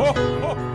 吼 吼